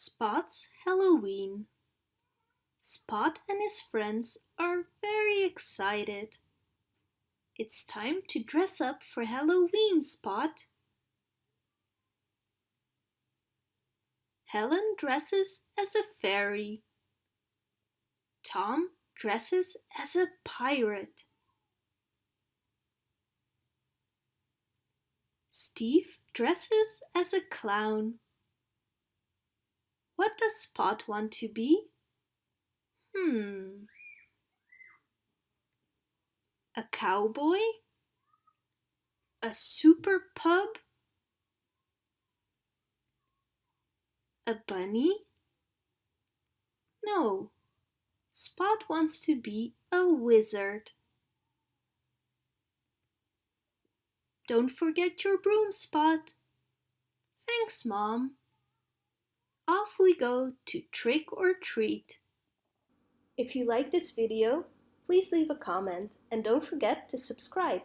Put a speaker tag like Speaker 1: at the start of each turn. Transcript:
Speaker 1: Spot's Halloween. Spot and his friends are very excited. It's time to dress up for Halloween, Spot. Helen dresses as a fairy. Tom dresses as a pirate. Steve dresses as a clown. What does Spot want to be? Hmm. A cowboy? A super pub? A bunny? No. Spot wants to be a wizard. Don't forget your broom, Spot. Thanks, Mom off we go to trick or treat. If you like this video, please leave a comment and don't forget to subscribe.